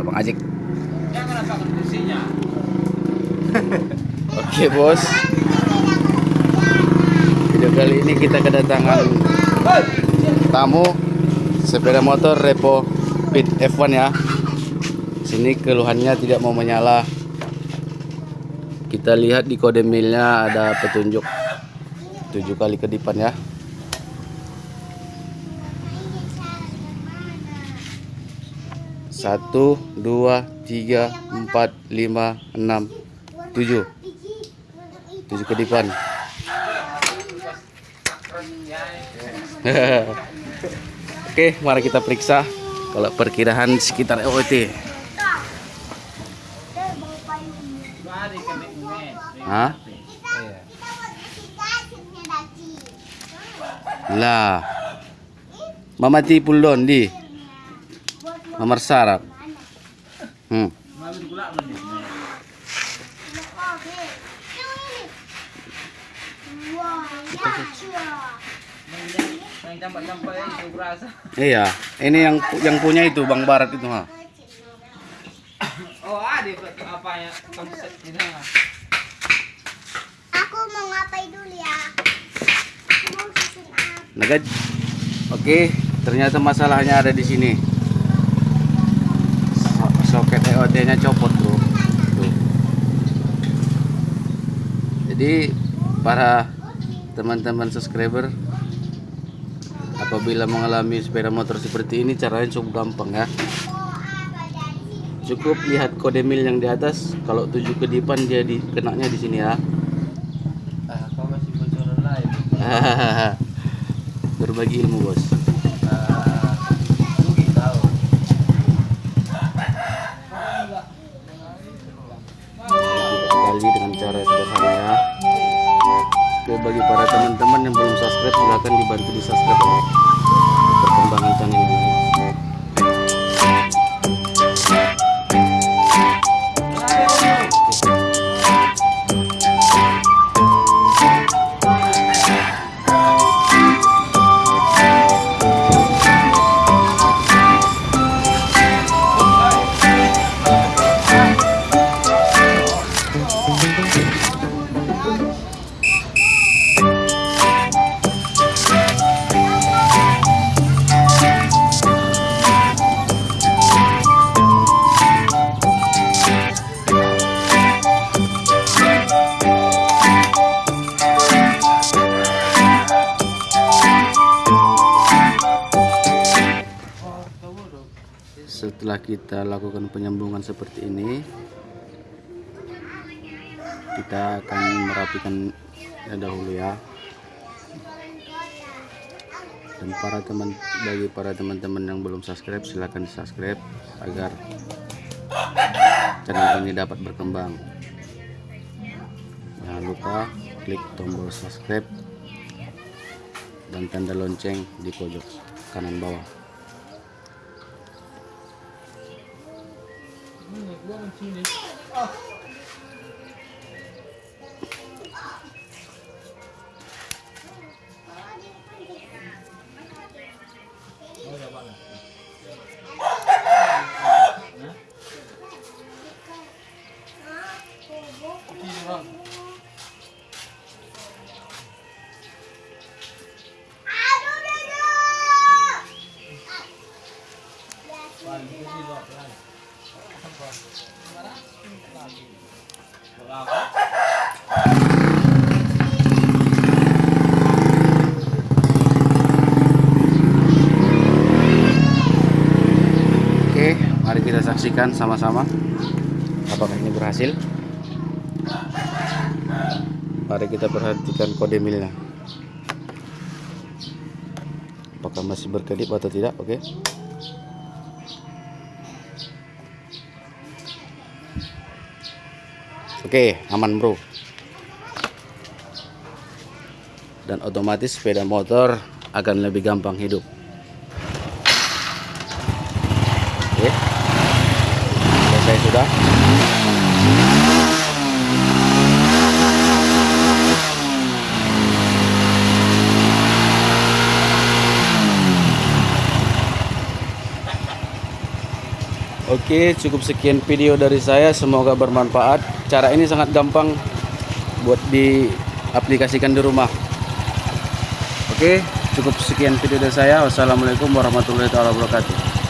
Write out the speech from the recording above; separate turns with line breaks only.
Abang Ajik. Oke bos. Video kali ini kita kedatangan tamu sepeda motor Repo Pit F1 ya. Sini keluhannya tidak mau menyala. Kita lihat di kode milnya ada petunjuk tujuh kali kedipan ya. Satu, dua, tiga, empat, lima, enam, tujuh. Tujuh kedipan. Oke, mari kita periksa kalau perkiraan sekitar OT.
Mari kami umet.
Hah? Lah. Mamati pulon di. Mamar sarap. Hmm. Iya, ini yang yang punya itu Bang Barat itu ha.
Oh, ada apa ya.
Aku mau ngapain dulu ya? Aku mau susun apa?
Nagad. Oke, ternyata masalahnya ada di sini. EOD-nya copot, Bro. Tuh. Jadi para teman-teman subscriber apabila mengalami sepeda motor seperti ini caranya cukup gampang ya. Cukup lihat kode mil yang di atas. Kalau tujuh kedipan dia di kenaknya di sini ya.
Ah, kau masih bocoran lain.
Berbagi ilmu, Bos. Cara sederhana ya Oke bagi para teman-teman yang belum subscribe silahkan dibantu di subscribe ya. perkembangan channel ini setelah kita lakukan penyambungan seperti ini kita akan merapikan dahulu ya. Dan para teman bagi para teman-teman yang belum subscribe silahkan subscribe agar channel ini dapat berkembang. Jangan lupa klik tombol subscribe dan tanda lonceng di pojok kanan bawah
啊！
Oke, mari kita saksikan sama-sama apakah ini berhasil. Mari kita perhatikan kode milnya. Apakah masih berkedip atau tidak? Oke. Oke, aman bro. Dan otomatis sepeda motor akan lebih gampang hidup. Oke, cukup sekian video dari saya. Semoga bermanfaat. Cara ini sangat gampang buat diaplikasikan di rumah. Oke, cukup sekian video dari saya. Wassalamualaikum warahmatullahi wabarakatuh.